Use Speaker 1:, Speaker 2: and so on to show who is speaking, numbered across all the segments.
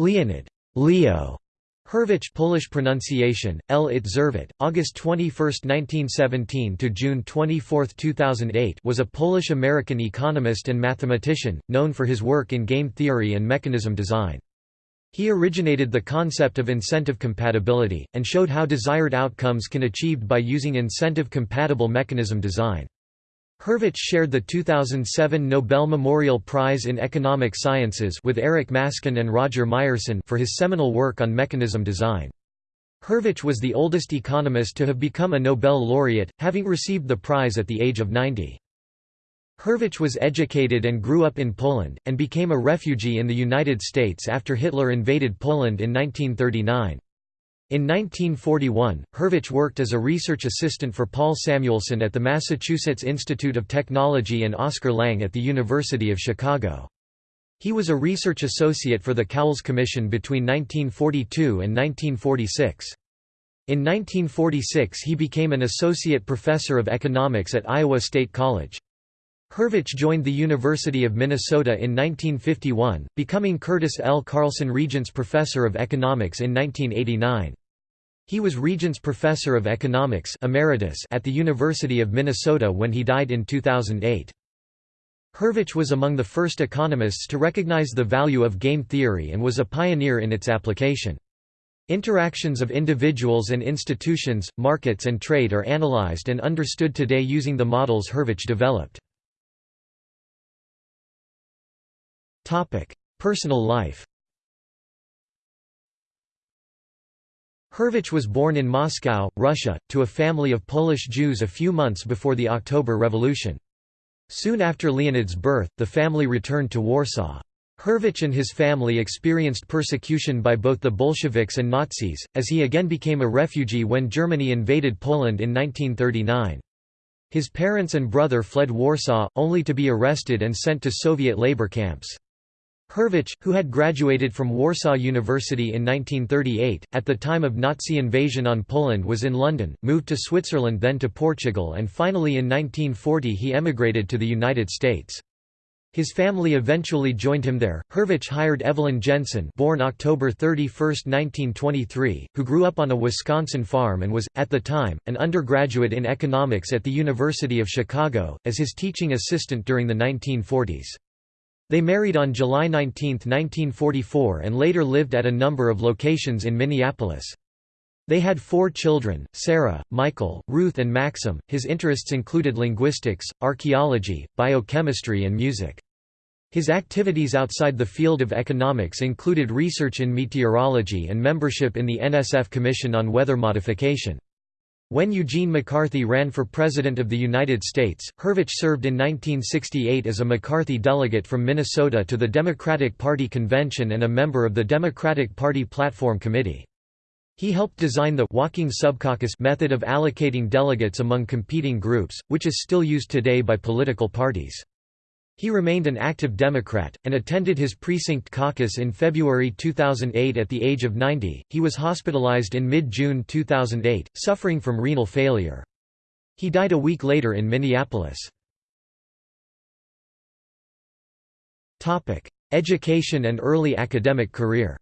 Speaker 1: Leonid Leo Hurwicz Polish pronunciation, L. It Zerwit, August 21, 1917 to June 24, 2008 was a Polish-American economist and mathematician, known for his work in game theory and mechanism design. He originated the concept of incentive compatibility, and showed how desired outcomes can achieved by using incentive-compatible mechanism design. Hurwicz shared the 2007 Nobel Memorial Prize in Economic Sciences with Eric Maskin and Roger Myerson for his seminal work on mechanism design. Hurwicz was the oldest economist to have become a Nobel laureate, having received the prize at the age of 90. Hurwicz was educated and grew up in Poland, and became a refugee in the United States after Hitler invaded Poland in 1939. In 1941, Hurwicz worked as a research assistant for Paul Samuelson at the Massachusetts Institute of Technology and Oscar Lange at the University of Chicago. He was a research associate for the Cowles Commission between 1942 and 1946. In 1946 he became an associate professor of economics at Iowa State College. Hurwicz joined the University of Minnesota in 1951, becoming Curtis L. Carlson Regents Professor of Economics in 1989. He was Regents Professor of Economics emeritus at the University of Minnesota when he died in 2008. Hurwicz was among the first economists to recognize the value of game theory and was a pioneer in its application. Interactions of individuals and institutions, markets and trade are analyzed and understood today using the models Hurwicz developed. Personal life Hurwicz was born in Moscow, Russia, to a family of Polish Jews a few months before the October Revolution. Soon after Leonid's birth, the family returned to Warsaw. Hurwicz and his family experienced persecution by both the Bolsheviks and Nazis, as he again became a refugee when Germany invaded Poland in 1939. His parents and brother fled Warsaw, only to be arrested and sent to Soviet labor camps. Hurwicz, who had graduated from Warsaw University in 1938, at the time of Nazi invasion on Poland was in London, moved to Switzerland then to Portugal and finally in 1940 he emigrated to the United States. His family eventually joined him there. Hurwicz hired Evelyn Jensen, born October 31, 1923, who grew up on a Wisconsin farm and was at the time an undergraduate in economics at the University of Chicago, as his teaching assistant during the 1940s. They married on July 19, 1944 and later lived at a number of locations in Minneapolis. They had four children, Sarah, Michael, Ruth and Maxim. His interests included linguistics, archaeology, biochemistry and music. His activities outside the field of economics included research in meteorology and membership in the NSF Commission on Weather Modification. When Eugene McCarthy ran for President of the United States, Hurwicz served in 1968 as a McCarthy delegate from Minnesota to the Democratic Party convention and a member of the Democratic Party Platform Committee. He helped design the walking subcaucus method of allocating delegates among competing groups, which is still used today by political parties. He remained an active Democrat, and attended his precinct caucus in February 2008 at the age of 90. He was hospitalized in mid June 2008, suffering from renal failure. He died a week later in Minneapolis. Education and early academic career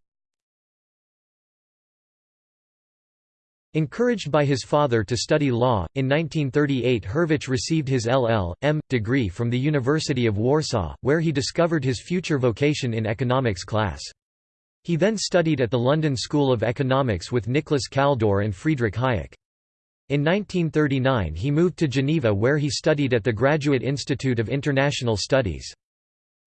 Speaker 1: Encouraged by his father to study law, in 1938 Hurwicz received his LL.M. degree from the University of Warsaw, where he discovered his future vocation in economics class. He then studied at the London School of Economics with Nicholas Kaldor and Friedrich Hayek. In 1939 he moved to Geneva where he studied at the Graduate Institute of International Studies.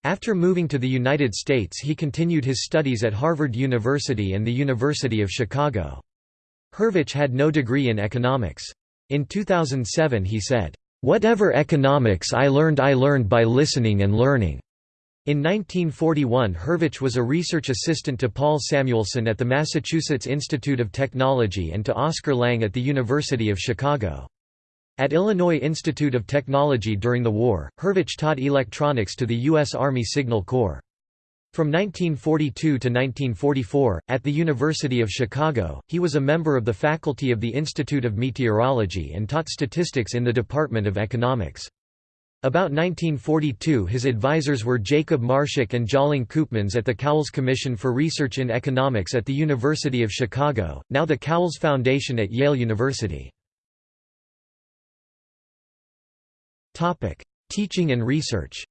Speaker 1: After moving to the United States he continued his studies at Harvard University and the University of Chicago. Hurwicz had no degree in economics. In 2007 he said, "...whatever economics I learned I learned by listening and learning." In 1941 Hurwicz was a research assistant to Paul Samuelson at the Massachusetts Institute of Technology and to Oscar Lange at the University of Chicago. At Illinois Institute of Technology during the war, Hurwicz taught electronics to the U.S. Army Signal Corps. From 1942 to 1944, at the University of Chicago, he was a member of the faculty of the Institute of Meteorology and taught statistics in the Department of Economics. About 1942 his advisors were Jacob Marschak and Tjalling Koopmans at the Cowles Commission for Research in Economics at the University of Chicago, now the Cowles Foundation at Yale University. Teaching and research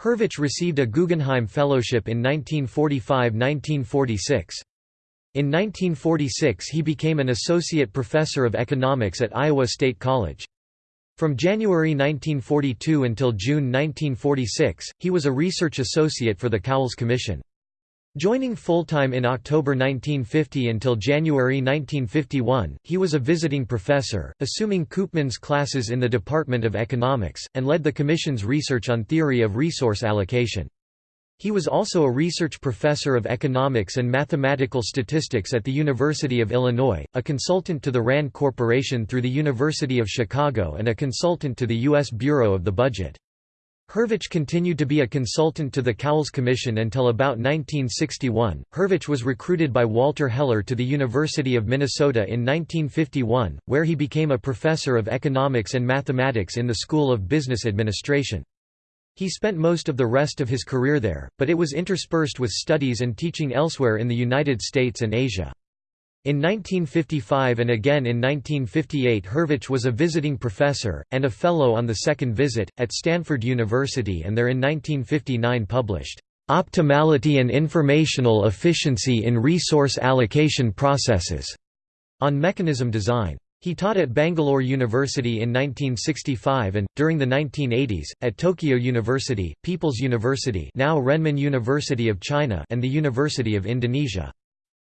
Speaker 1: Hurwicz received a Guggenheim Fellowship in 1945–1946. In 1946 he became an associate professor of economics at Iowa State College. From January 1942 until June 1946, he was a research associate for the Cowles Commission. Joining full-time in October 1950 until January 1951, he was a visiting professor, assuming Koopman's classes in the Department of Economics, and led the Commission's research on theory of resource allocation. He was also a research professor of economics and mathematical statistics at the University of Illinois, a consultant to the RAND Corporation through the University of Chicago and a consultant to the U.S. Bureau of the Budget. Hurwicz continued to be a consultant to the Cowles Commission until about 1961. Hurwicz was recruited by Walter Heller to the University of Minnesota in 1951, where he became a professor of economics and mathematics in the School of Business Administration. He spent most of the rest of his career there, but it was interspersed with studies and teaching elsewhere in the United States and Asia. In 1955 and again in 1958 Hurwicz was a visiting professor, and a fellow on the second visit, at Stanford University and there in 1959 published, "'Optimality and Informational Efficiency in Resource Allocation Processes' on mechanism design. He taught at Bangalore University in 1965 and, during the 1980s, at Tokyo University, People's University now Renmin University of China and the University of Indonesia.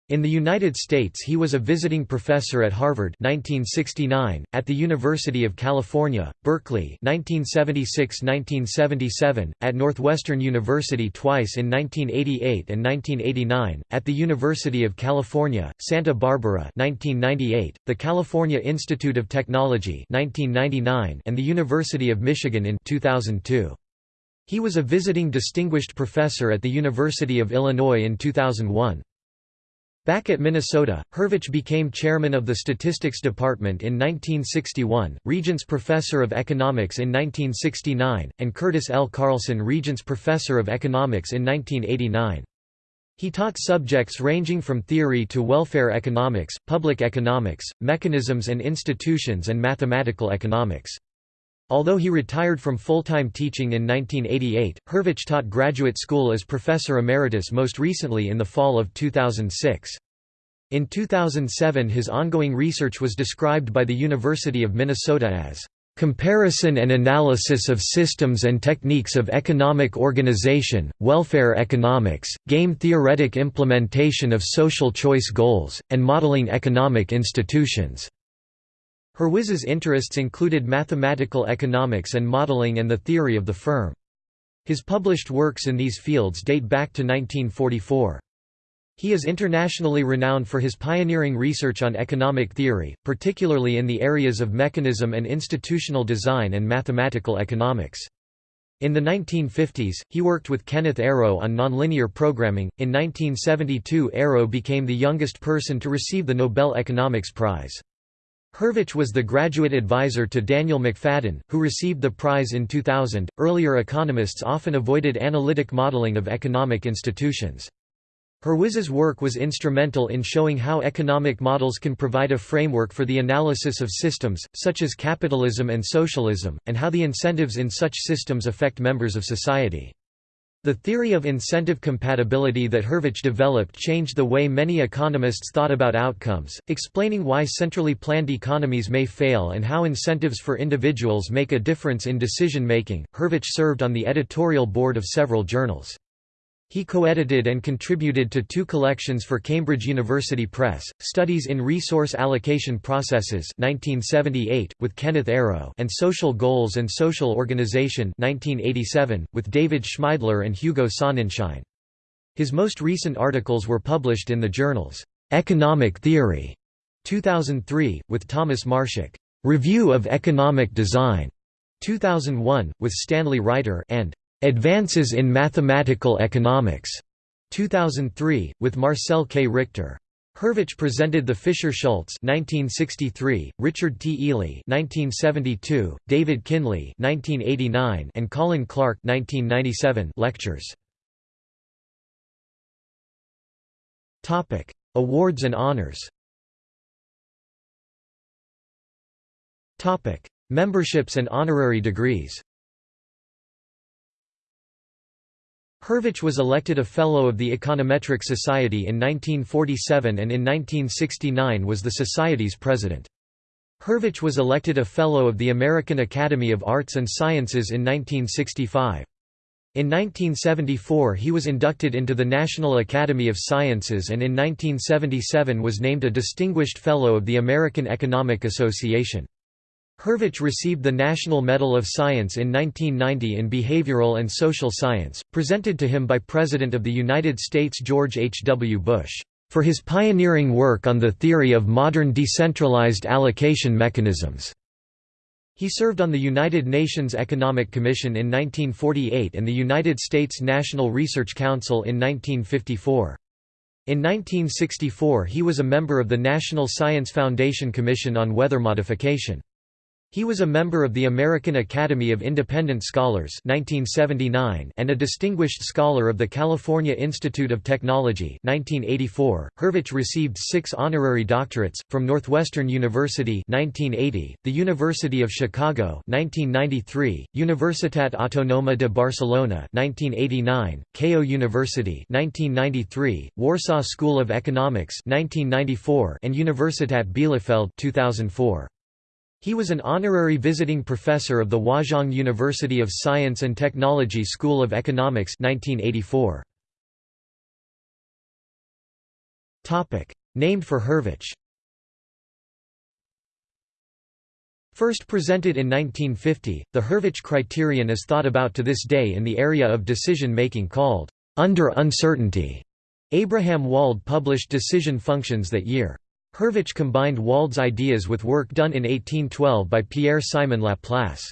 Speaker 1: In the United States he was a visiting professor at Harvard 1969, at the University of California, Berkeley 1976–1977, at Northwestern University twice in 1988 and 1989, at the University of California, Santa Barbara 1998, the California Institute of Technology 1999, and the University of Michigan in 2002. He was a visiting distinguished professor at the University of Illinois in 2001. Back at Minnesota, Hurwicz became chairman of the Statistics Department in 1961, Regents Professor of Economics in 1969, and Curtis L. Carlson Regents Professor of Economics in 1989. He taught subjects ranging from theory to welfare economics, public economics, mechanisms and institutions and mathematical economics. Although he retired from full-time teaching in 1988, Hurwicz taught graduate school as professor emeritus most recently in the fall of 2006. In 2007 his ongoing research was described by the University of Minnesota as Comparison and analysis of systems and techniques of economic organization, welfare economics, game-theoretic implementation of social choice goals, and modeling economic institutions. Hurwicz's interests included mathematical economics and modeling and the theory of the firm. His published works in these fields date back to 1944. He is internationally renowned for his pioneering research on economic theory, particularly in the areas of mechanism and institutional design and mathematical economics. In the 1950s, he worked with Kenneth Arrow on nonlinear programming. In 1972, Arrow became the youngest person to receive the Nobel Economics Prize. Hurwicz was the graduate advisor to Daniel McFadden, who received the prize in 2000. Earlier economists often avoided analytic modeling of economic institutions. Hurwicz's work was instrumental in showing how economic models can provide a framework for the analysis of systems, such as capitalism and socialism, and how the incentives in such systems affect members of society. The theory of incentive compatibility that Hurwicz developed changed the way many economists thought about outcomes, explaining why centrally planned economies may fail and how incentives for individuals make a difference in decision making. Hurwicz served on the editorial board of several journals. He co-edited and contributed to two collections for Cambridge University Press, Studies in Resource Allocation Processes 1978, with Kenneth Arrow and Social Goals and Social Organization 1987, with David Schmeidler and Hugo Sonnenschein. His most recent articles were published in the journals, Economic Theory 2003, with Thomas Marschak, Review of Economic Design 2001, with Stanley Reiter and Advances in Mathematical Economics, 2003, with Marcel K. Richter. Hurwicz presented the Fisher-Schultz (1963), Richard T. Ely (1972), David Kinley (1989), and Colin Clark (1997) lectures. Awards and honors. Memberships and honorary degrees. Hurwicz was elected a Fellow of the Econometric Society in 1947 and in 1969 was the Society's president. Hurwicz was elected a Fellow of the American Academy of Arts and Sciences in 1965. In 1974 he was inducted into the National Academy of Sciences and in 1977 was named a Distinguished Fellow of the American Economic Association. Hurwicz received the National Medal of Science in 1990 in Behavioral and Social Science, presented to him by President of the United States George H. W. Bush, "...for his pioneering work on the theory of modern decentralized allocation mechanisms." He served on the United Nations Economic Commission in 1948 and the United States National Research Council in 1954. In 1964 he was a member of the National Science Foundation Commission on Weather Modification. He was a member of the American Academy of Independent Scholars 1979 and a Distinguished Scholar of the California Institute of Technology 1984. Hurwicz received six honorary doctorates, from Northwestern University 1980, the University of Chicago 1993, Universitat Autònoma de Barcelona 1989, Keio University 1993, Warsaw School of Economics 1994, and Universitat Bielefeld 2004. He was an honorary visiting professor of the Huazhong University of Science and Technology School of Economics 1984. Topic: Named for Hurwicz First presented in 1950, the Hurwicz criterion is thought about to this day in the area of decision-making called under uncertainty. Abraham Wald published decision functions that year. Hurwicz combined Wald's ideas with work done in 1812 by Pierre-Simon Laplace.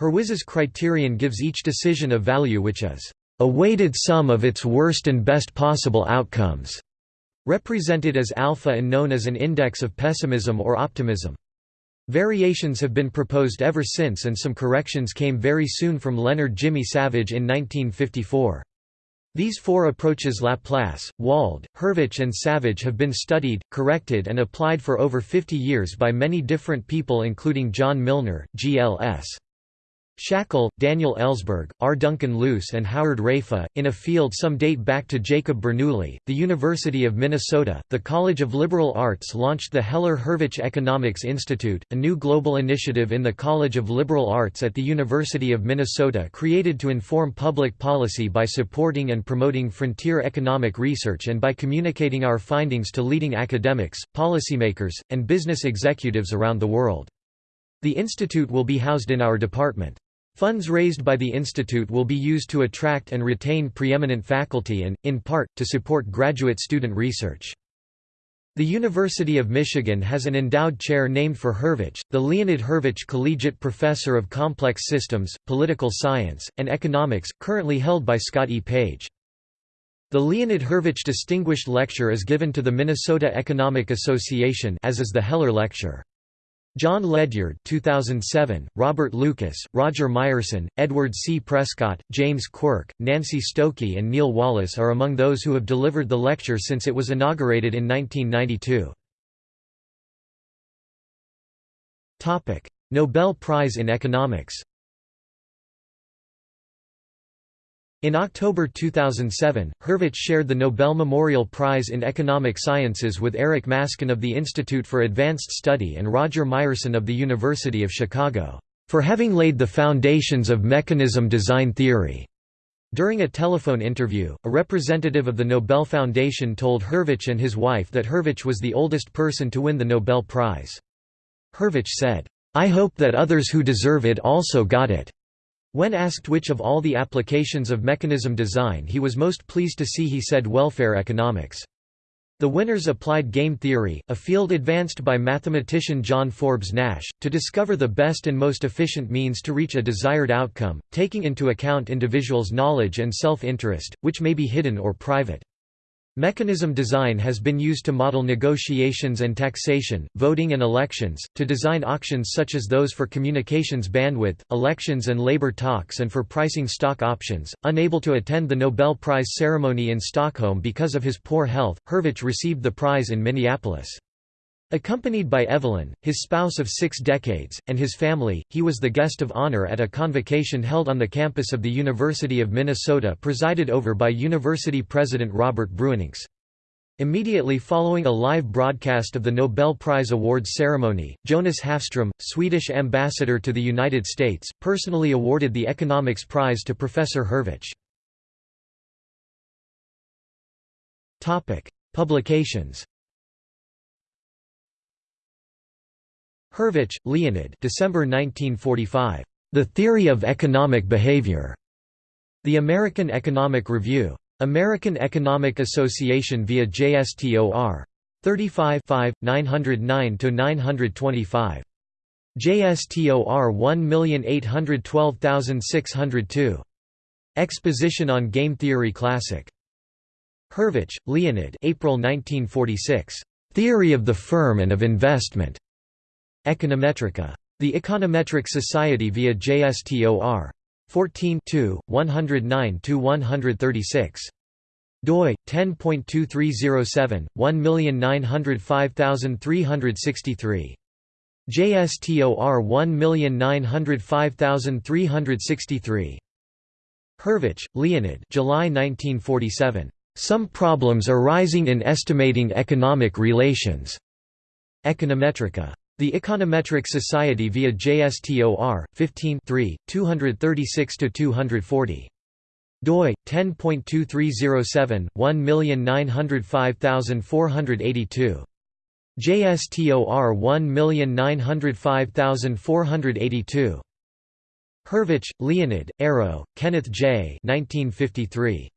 Speaker 1: Hurwicz's criterion gives each decision a value which is a weighted sum of its worst and best possible outcomes, represented as alpha and known as an index of pessimism or optimism. Variations have been proposed ever since and some corrections came very soon from Leonard Jimmie Savage in 1954. These four approaches Laplace, Wald, Hurwicz and Savage have been studied, corrected and applied for over 50 years by many different people including John Milnor, G.L.S. Shackle, Daniel Ellsberg, R. Duncan Luce and Howard Raiffa, in a field some date back to Jacob Bernoulli, the University of Minnesota, the College of Liberal Arts launched the Heller-Hurwicz Economics Institute, a new global initiative in the College of Liberal Arts at the University of Minnesota created to inform public policy by supporting and promoting frontier economic research and by communicating our findings to leading academics, policymakers, and business executives around the world. The institute will be housed in our department. Funds raised by the institute will be used to attract and retain preeminent faculty and, in part, to support graduate student research. The University of Michigan has an endowed chair named for Hurwicz, the Leonid Hurwicz Collegiate Professor of Complex Systems, Political Science, and Economics, currently held by Scott E. Page. The Leonid Hurwicz Distinguished Lecture is given to the Minnesota Economic Association as is the Heller Lecture. John Ledyard 2007, Robert Lucas, Roger Myerson, Edward C. Prescott, James Quirk, Nancy Stokey and Neil Wallace are among those who have delivered the lecture since it was inaugurated in 1992. Nobel Prize in Economics In October 2007, Hurwicz shared the Nobel Memorial Prize in Economic Sciences with Eric Maskin of the Institute for Advanced Study and Roger Myerson of the University of Chicago, "...for having laid the foundations of mechanism design theory." During a telephone interview, a representative of the Nobel Foundation told Hurwicz and his wife that Hurwicz was the oldest person to win the Nobel Prize. Hurwicz said, "...I hope that others who deserve it also got it." When asked which of all the applications of mechanism design he was most pleased to see he said welfare economics. The winners applied game theory, a field advanced by mathematician John Forbes Nash, to discover the best and most efficient means to reach a desired outcome, taking into account individuals' knowledge and self-interest, which may be hidden or private. Mechanism design has been used to model negotiations and taxation, voting and elections, to design auctions such as those for communications bandwidth, elections and labor talks and for pricing stock options. Unable to attend the Nobel Prize ceremony in Stockholm because of his poor health, Hurwicz received the prize in Minneapolis. Accompanied by Evelyn, his spouse of six decades, and his family, he was the guest of honor at a convocation held on the campus of the University of Minnesota presided over by University President Robert Bruininks. Immediately following a live broadcast of the Nobel Prize Awards ceremony, Jonas Hafström, Swedish ambassador to the United States, personally awarded the Economics Prize to Professor Hurwicz. Publications Hurwicz, Leonid December 1945. The Theory of Economic Behavior. The American Economic Review. American Economic Association via JSTOR. 35 909–925. JSTOR 1812602. Exposition on Game Theory Classic. Hurwicz, Leonid April 1946. Theory of the Firm and of Investment. Econometrica. The Econometric Society via JSTOR. 14 109–136. doi 10.2307 1905363 JSTOR 1905363 Hurwicz, Leonid July 1947 Some problems arising in estimating economic relations Econometrica the Econometric Society via JSTOR 15 236–240. doi 10.2307 1905482. JSTOR 1905482. Hurwicz, Leonid, Arrow, Kenneth J. 1953.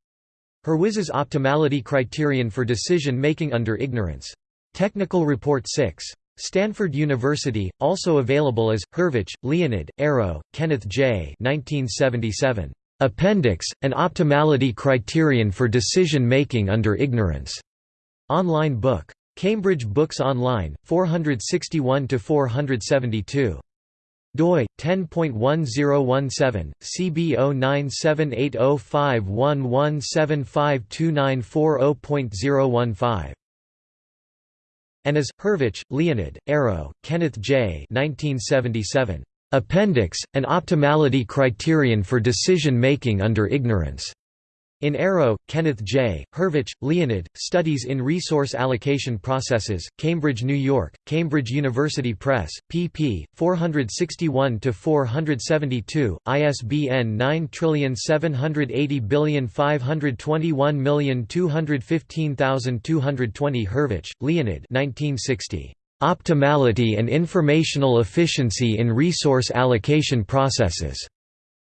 Speaker 1: Hurwicz's Optimality Criterion for Decision Making Under Ignorance. Technical Report 6. Stanford University, also available as, Hurwicz, Leonid, Arrow, Kenneth J. 1977. Appendix, An Optimality Criterion for Decision Making Under Ignorance. Online book. Cambridge Books Online, 461–472 doi 10.1017 CB 09780511752940.015 and as, Hurwicz, Leonid, Arrow, Kenneth J. 1977. Appendix, An Optimality Criterion for Decision Making Under Ignorance. In Arrow, Kenneth J., Hurwicz, Leonid, Studies in Resource Allocation Processes, Cambridge, New York, Cambridge University Press, pp. 461–472, ISBN 9780521215220 Hurwicz, Leonid 1960. Optimality and Informational Efficiency in Resource Allocation Processes.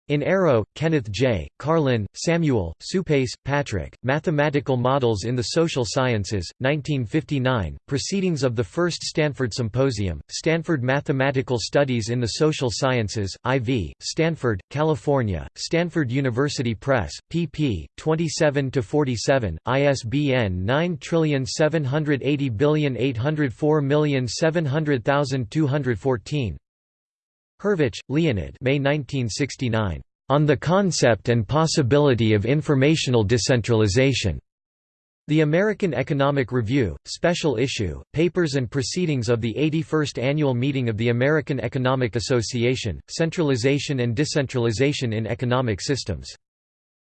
Speaker 1: In Arrow, Kenneth J., Karlin, Samuel, Suppes, Patrick, Mathematical Models in the Social Sciences, 1959, Proceedings of the First Stanford Symposium, Stanford Mathematical Studies in the Social Sciences, IV, Stanford, California, Stanford University Press, pp. 27–47, ISBN 9780804700214, Hurwicz, Leonid May 1969. On the Concept and Possibility of Informational Decentralization. The American Economic Review, Special Issue, Papers and Proceedings of the 81st Annual Meeting of the American Economic Association, Centralization and Decentralization in Economic Systems.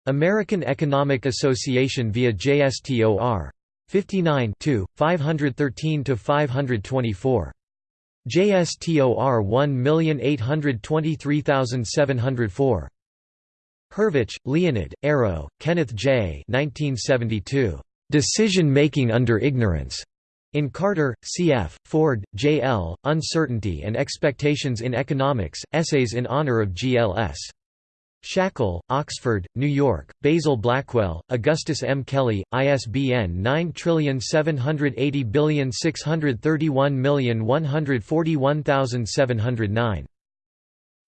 Speaker 1: American Economic Association via JSTOR. 59 513–524. JSTOR 1823704. Hurwicz, Leonid, Arrow, Kenneth J. 1972. Decision Making Under Ignorance. In Carter, C.F., Ford, J.L., Uncertainty and Expectations in Economics, Essays in Honor of G.L.S. Shackle, Oxford, New York, Basil Blackwell, Augustus M. Kelley, ISBN 9780631141709.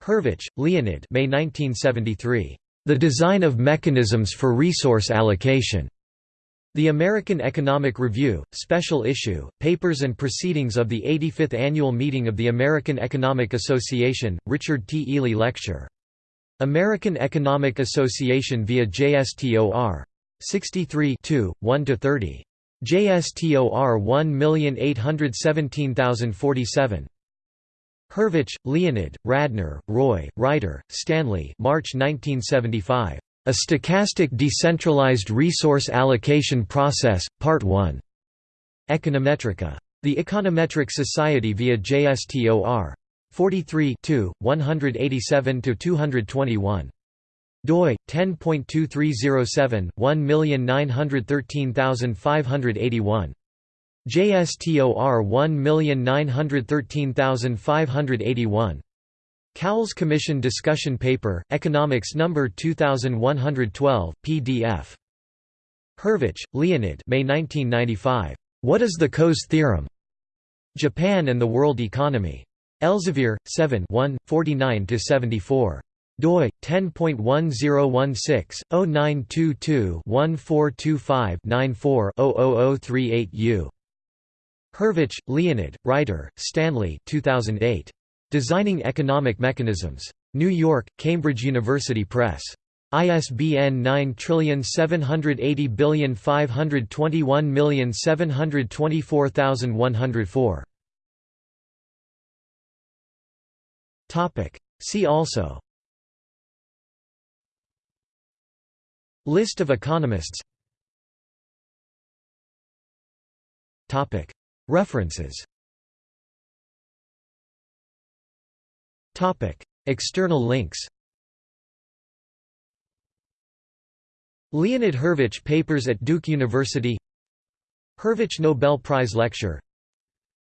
Speaker 1: Hurwicz, Leonid May 1973. The Design of Mechanisms for Resource Allocation. The American Economic Review, Special Issue, Papers and Proceedings of the 85th Annual Meeting of the American Economic Association, Richard T. Ely Lecture. American Economic Association via JSTOR. 63 1–30. JSTOR 1817047. Hurwicz, Leonid, Radner, Roy, Reiter, Stanley March 1975. A Stochastic Decentralized Resource Allocation Process, Part 1. Econometrica. The Econometric Society via JSTOR. 43 187–221. doi 10.2307 1913581 JSTOR 1913581 Cowles Commission Discussion Paper, Economics No. 2112, PDF. Hurwicz, Leonid May 1995. What is the Coase Theorem? Japan and the World Economy. Elsevier, 7 49–74 doi 10.1016-0922-1425-94-00038U. Hurwicz, Leonid, Reiter, Stanley 2008. Designing Economic Mechanisms. New York, Cambridge University Press. ISBN 9780521724104. See also. List of economists. References. External links. Leonid Hurwicz Papers at Duke University. Hurwicz Nobel Prize Lecture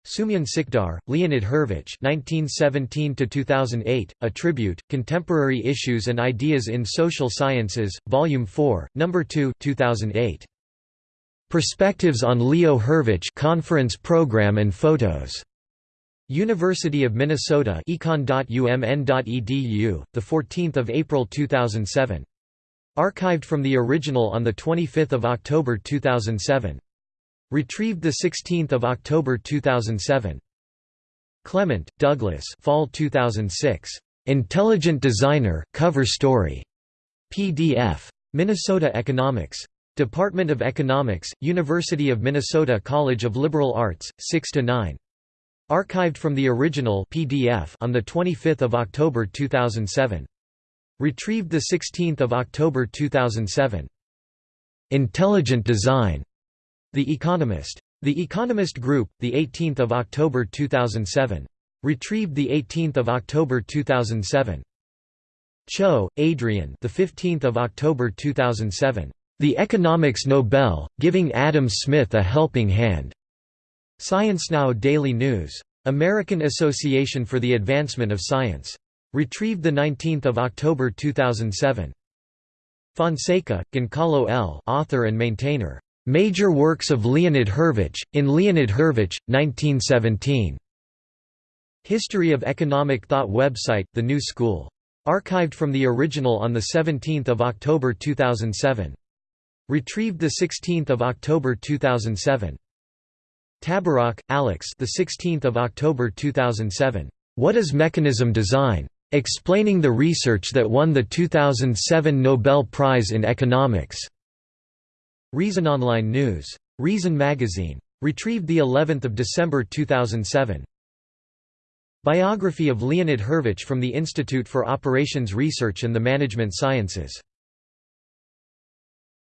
Speaker 1: Soumyan Sikdar, Leonid Hurwicz 1917–2008, A Tribute, Contemporary Issues and Ideas in Social Sciences, Volume 4, No. 2 2008. Perspectives on Leo Hurwicz Conference Program and Photos. University of Minnesota econ.umn.edu, 14 April 2007. Archived from the original on 25 October 2007. Retrieved 16 October 2007. Clement, Douglas Fall 2006. Intelligent Designer, Cover Story. PDF. Minnesota Economics. Department of Economics, University of Minnesota College of Liberal Arts, 6–9. Archived from the original PDF on 25 October 2007. Retrieved 16 October 2007. Intelligent Design. The Economist. The Economist Group, 18 October 2007. Retrieved 18 October 2007. Cho, Adrian the 15th of October 2007. The Economics Nobel, Giving Adam Smith a Helping Hand. ScienceNow Daily News. American Association for the Advancement of Science. Retrieved 19 October 2007. Fonseca, Goncalo L. author and maintainer. Major Works of Leonid Hurwicz, in Leonid Hurwicz, 1917. History of Economic Thought website, The New School. Archived from the original on 17 October 2007. Retrieved 16 October 2007. Tabarrok, Alex. The 16th of October 2007. What is mechanism design? Explaining the research that won the 2007 Nobel Prize in Economics. Reason Online News. Reason Magazine. Retrieved the 11th of December 2007. Biography of Leonid Hurwicz from the Institute for Operations Research and the Management Sciences.